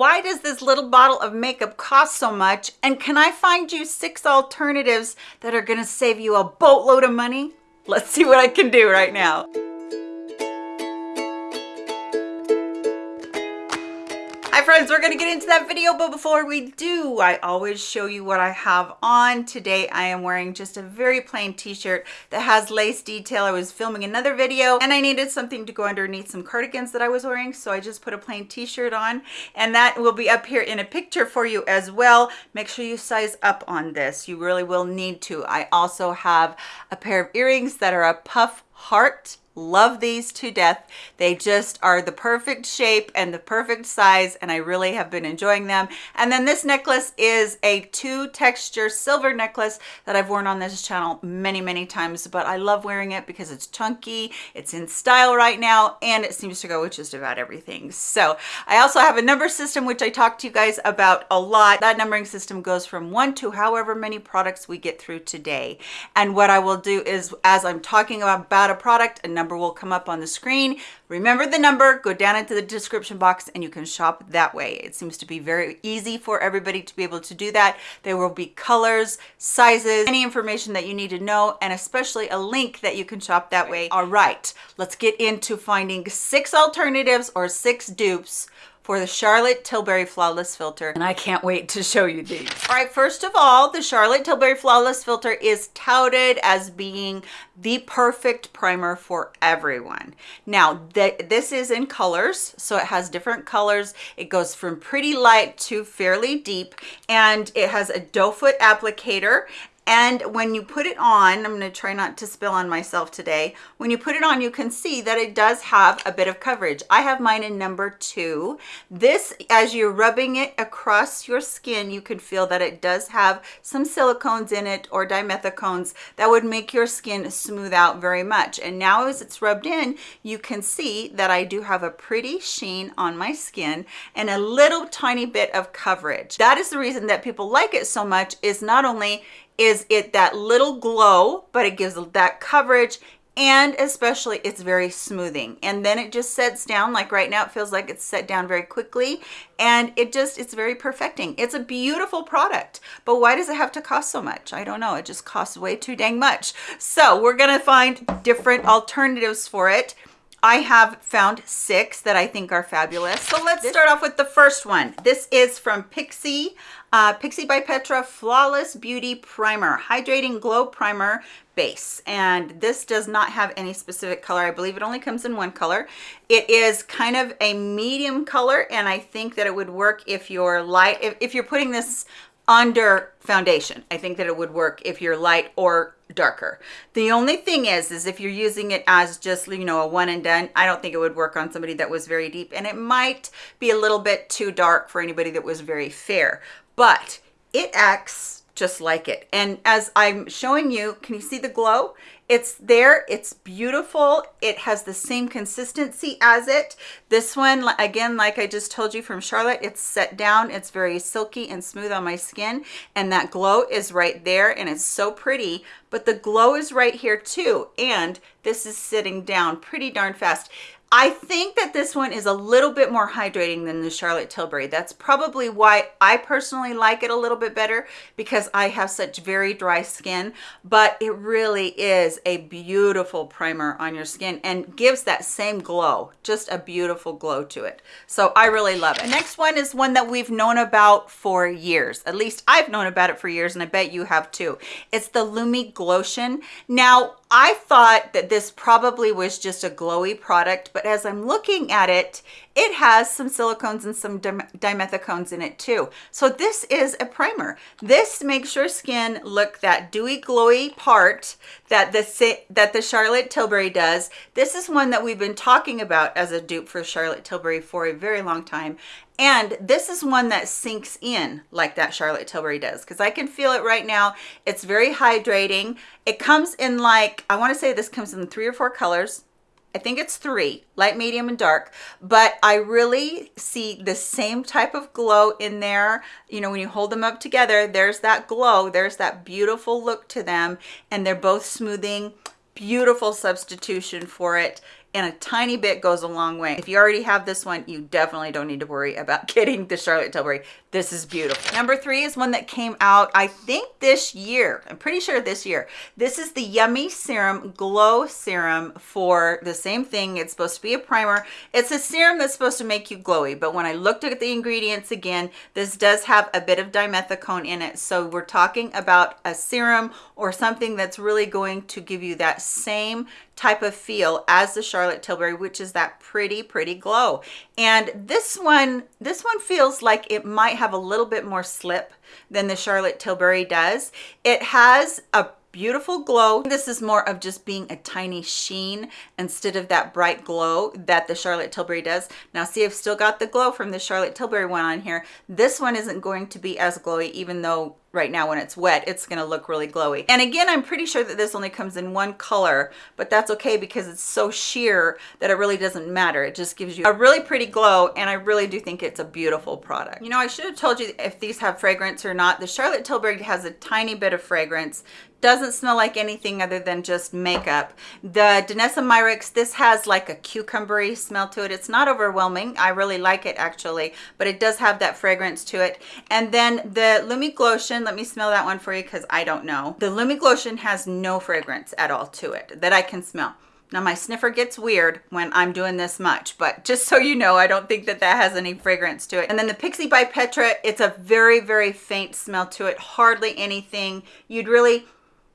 Why does this little bottle of makeup cost so much? And can I find you six alternatives that are gonna save you a boatload of money? Let's see what I can do right now. Friends, we're gonna get into that video, but before we do, I always show you what I have on. Today I am wearing just a very plain t-shirt that has lace detail. I was filming another video and I needed something to go underneath some cardigans that I was wearing, so I just put a plain t-shirt on and that will be up here in a picture for you as well. Make sure you size up on this. You really will need to. I also have a pair of earrings that are a puff heart love these to death. They just are the perfect shape and the perfect size and i really have been enjoying them. And then this necklace is a two texture silver necklace that i've worn on this channel many many times but i love wearing it because it's chunky it's in style right now and it seems to go with just about everything. So i also have a number system which i talked to you guys about a lot. That numbering system goes from one to however many products we get through today. And what i will do is as i'm talking about a product a number number will come up on the screen. Remember the number, go down into the description box and you can shop that way. It seems to be very easy for everybody to be able to do that. There will be colors, sizes, any information that you need to know, and especially a link that you can shop that way. All right, let's get into finding six alternatives or six dupes for the Charlotte Tilbury Flawless Filter, and I can't wait to show you these. All right, first of all, the Charlotte Tilbury Flawless Filter is touted as being the perfect primer for everyone. Now, th this is in colors, so it has different colors. It goes from pretty light to fairly deep, and it has a doe foot applicator, and when you put it on i'm to try not to spill on myself today. When you put it on you can see that it does have a bit of coverage. I have mine in number two. This as you're rubbing it across your skin you can feel that it does have some silicones in it or dimethicones that would make your skin smooth out very much. And now as it's rubbed in you can see that i do have a pretty sheen on my skin and a little tiny bit of coverage. That is the reason that people like it so much is not only is it that little glow, but it gives that coverage and especially it's very smoothing. And then it just sets down like right now it feels like it's set down very quickly and it just it's very perfecting. It's a beautiful product but why does it have to cost so much? I don't know it just costs way too dang much. So we're gonna find different alternatives for it. I have found six that I think are fabulous. So let's start off with the first one. This is from Pixi, uh, Pixi by Petra Flawless Beauty Primer, Hydrating Glow Primer Base. And this does not have any specific color. I believe it only comes in one color. It is kind of a medium color, and I think that it would work if you're light, if, if you're putting this under foundation. I think that it would work if you're light or darker. The only thing is, is if you're using it as just, you know, a one and done, I don't think it would work on somebody that was very deep and it might be a little bit too dark for anybody that was very fair, but it acts just like it. And as I'm showing you, can you see the glow? It's there, it's beautiful. It has the same consistency as it. This one, again, like I just told you from Charlotte, it's set down. It's very silky and smooth on my skin. And that glow is right there and it's so pretty, but the glow is right here too. And this is sitting down pretty darn fast. I think that this one is a little bit more hydrating than the Charlotte Tilbury. That's probably why I personally like it a little bit better because I have such very dry skin, but it really is a beautiful primer on your skin and gives that same glow, just a beautiful glow to it. So I really love it. The next one is one that we've known about for years. At least I've known about it for years and I bet you have too. It's the Lumi Glotion. Now, I thought that this probably was just a glowy product, but as I'm looking at it, it has some silicones and some dimethicones in it too. So this is a primer. This makes your skin look that dewy, glowy part that the, that the Charlotte Tilbury does. This is one that we've been talking about as a dupe for Charlotte Tilbury for a very long time. And this is one that sinks in like that Charlotte Tilbury does because I can feel it right now. It's very hydrating. It comes in like, I want to say this comes in three or four colors. I think it's three, light, medium, and dark, but I really see the same type of glow in there. You know, when you hold them up together, there's that glow, there's that beautiful look to them, and they're both smoothing beautiful substitution for it and a tiny bit goes a long way. If you already have this one, you definitely don't need to worry about getting the Charlotte Tilbury. This is beautiful. Number three is one that came out, I think this year. I'm pretty sure this year. This is the Yummy Serum Glow Serum for the same thing. It's supposed to be a primer. It's a serum that's supposed to make you glowy, but when I looked at the ingredients again, this does have a bit of dimethicone in it. So we're talking about a serum or something that's really going to give you that same type of feel as the Charlotte Tilbury, which is that pretty, pretty glow. And this one, this one feels like it might have a little bit more slip than the Charlotte Tilbury does. It has a beautiful glow. This is more of just being a tiny sheen instead of that bright glow that the Charlotte Tilbury does. Now see, I've still got the glow from the Charlotte Tilbury one on here. This one isn't going to be as glowy, even though right now when it's wet it's going to look really glowy. And again i'm pretty sure that this only comes in one color but that's okay because it's so sheer that it really doesn't matter. It just gives you a really pretty glow and i really do think it's a beautiful product. You know i should have told you if these have fragrance or not. The charlotte tilbury has a tiny bit of fragrance. Doesn't smell like anything other than just makeup. The danessa myricks this has like a cucumbery smell to it. It's not overwhelming. I really like it actually but it does have that fragrance to it. And then the lumi glotion let me smell that one for you because i don't know the lumi glotion has no fragrance at all to it that i can smell now my sniffer gets weird when I'm doing this much, but just so you know, I don't think that that has any fragrance to it. And then the Pixi by Petra, it's a very, very faint smell to it, hardly anything. You'd really,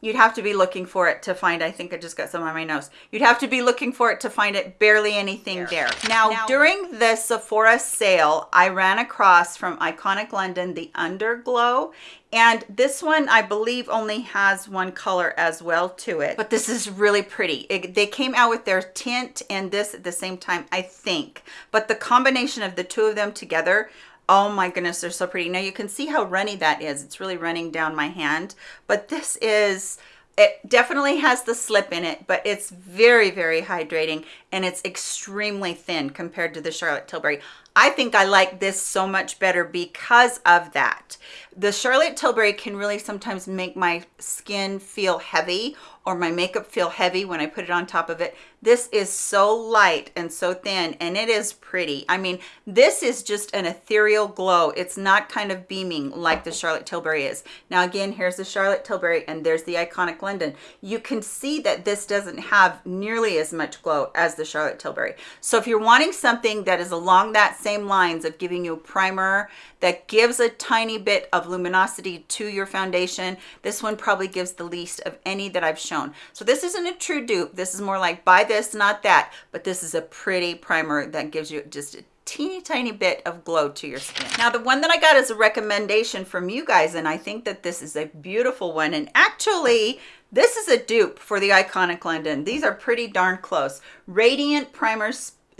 You'd have to be looking for it to find, I think I just got some on my nose. You'd have to be looking for it to find it, barely anything there. Now, now, during the Sephora sale, I ran across from Iconic London, the Underglow. And this one, I believe, only has one color as well to it. But this is really pretty. It, they came out with their tint and this at the same time, I think. But the combination of the two of them together oh my goodness they're so pretty. Now you can see how runny that is. It's really running down my hand but this is it definitely has the slip in it but it's very very hydrating and it's extremely thin compared to the charlotte tilbury. I think i like this so much better because of that. The charlotte tilbury can really sometimes make my skin feel heavy or my makeup feel heavy when I put it on top of it. This is so light and so thin and it is pretty. I mean, this is just an ethereal glow. It's not kind of beaming like the Charlotte Tilbury is. Now again, here's the Charlotte Tilbury and there's the Iconic London. You can see that this doesn't have nearly as much glow as the Charlotte Tilbury. So if you're wanting something that is along that same lines of giving you a primer that gives a tiny bit of luminosity to your foundation, this one probably gives the least of any that I've shown. So this isn't a true dupe. This is more like buy this, not that. But this is a pretty primer that gives you just a teeny tiny bit of glow to your skin. Now the one that I got is a recommendation from you guys and I think that this is a beautiful one and actually this is a dupe for the Iconic London. These are pretty darn close. Radiant Primer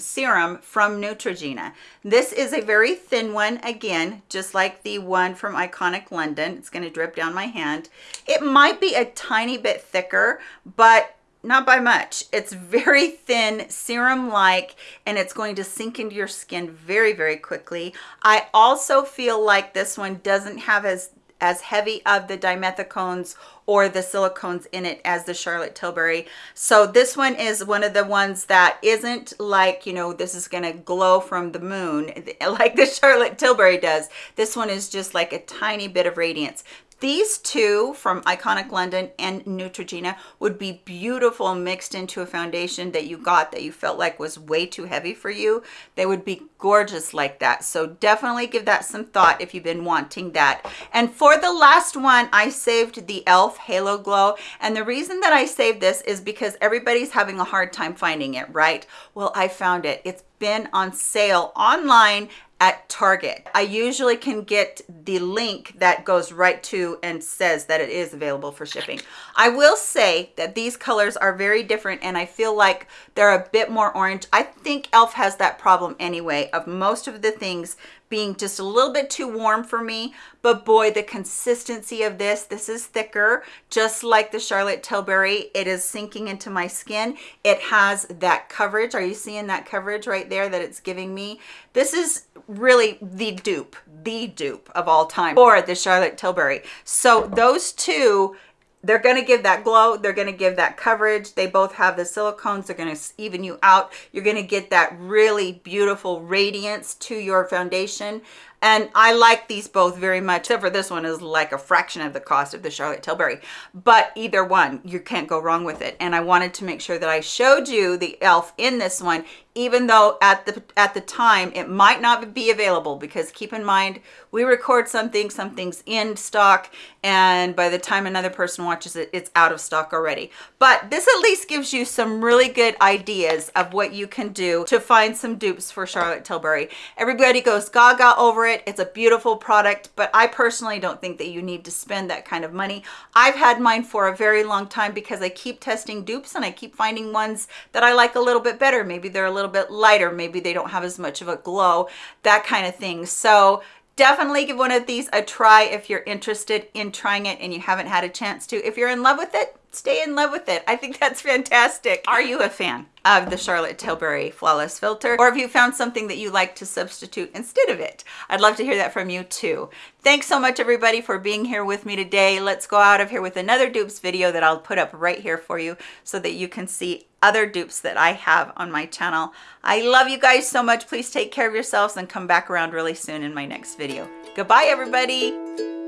serum from Neutrogena. This is a very thin one, again, just like the one from Iconic London. It's going to drip down my hand. It might be a tiny bit thicker, but not by much. It's very thin, serum-like, and it's going to sink into your skin very, very quickly. I also feel like this one doesn't have as as heavy of the dimethicones or the silicones in it as the Charlotte Tilbury. So this one is one of the ones that isn't like, you know, this is going to glow from the moon like the Charlotte Tilbury does. This one is just like a tiny bit of radiance. These two from Iconic London and Neutrogena would be beautiful mixed into a foundation that you got that you felt like was way too heavy for you. They would be gorgeous like that. So definitely give that some thought if you've been wanting that. And for the last one, I saved the e.l.f. Halo Glow. And the reason that I saved this is because everybody's having a hard time finding it, right? Well, I found it. It's been on sale online at Target. I usually can get the link that goes right to and says that it is available for shipping. I will say that these colors are very different and I feel like they're a bit more orange. I think e.l.f. has that problem anyway of most of the things being just a little bit too warm for me. But boy the consistency of this this is thicker. Just like the charlotte tilbury it is sinking into my skin. It has that coverage. Are you seeing that coverage right there that it's giving me? This is really the dupe the dupe of all time for the charlotte tilbury. So those two they're going to give that glow they're going to give that coverage. They both have the silicones they're going to even you out. You're going to get that really beautiful radiance to your foundation and I like these both very much, except for this one is like a fraction of the cost of the Charlotte Tilbury. But either one, you can't go wrong with it. And I wanted to make sure that I showed you the e.l.f. in this one, even though at the at the time it might not be available because keep in mind we record something something's in stock and by the time another person watches it it's out of stock already but this at least gives you some really good ideas of what you can do to find some dupes for charlotte tilbury everybody goes gaga over it it's a beautiful product but i personally don't think that you need to spend that kind of money. I've had mine for a very long time because i keep testing dupes and i keep finding ones that i like a little bit better. Maybe they're a little little bit lighter. Maybe they don't have as much of a glow that kind of thing. So definitely give one of these a try if you're interested in trying it and you haven't had a chance to. If you're in love with it stay in love with it i think that's fantastic are you a fan of the Charlotte Tilbury Flawless Filter, or have you found something that you like to substitute instead of it. I'd love to hear that from you too. Thanks so much everybody for being here with me today. Let's go out of here with another dupes video that I'll put up right here for you so that you can see other dupes that I have on my channel. I love you guys so much. Please take care of yourselves and come back around really soon in my next video. Goodbye, everybody.